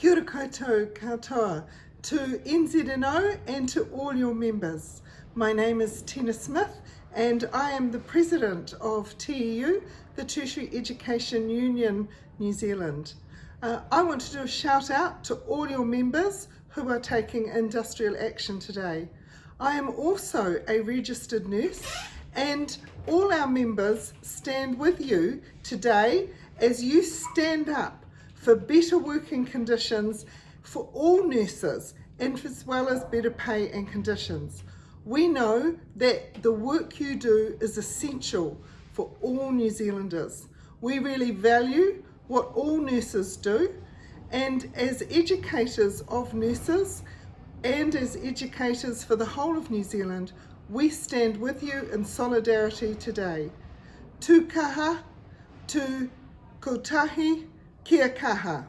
Kia ora koutou katoa to NZNO and to all your members. My name is Tina Smith and I am the President of TEU, the Tertiary Education Union New Zealand. Uh, I want to do a shout out to all your members who are taking industrial action today. I am also a registered nurse and all our members stand with you today as you stand up for better working conditions for all nurses and as well as better pay and conditions. We know that the work you do is essential for all New Zealanders. We really value what all nurses do and as educators of nurses and as educators for the whole of New Zealand, we stand with you in solidarity today. Tu kaha, tu kotahi, kia kaha.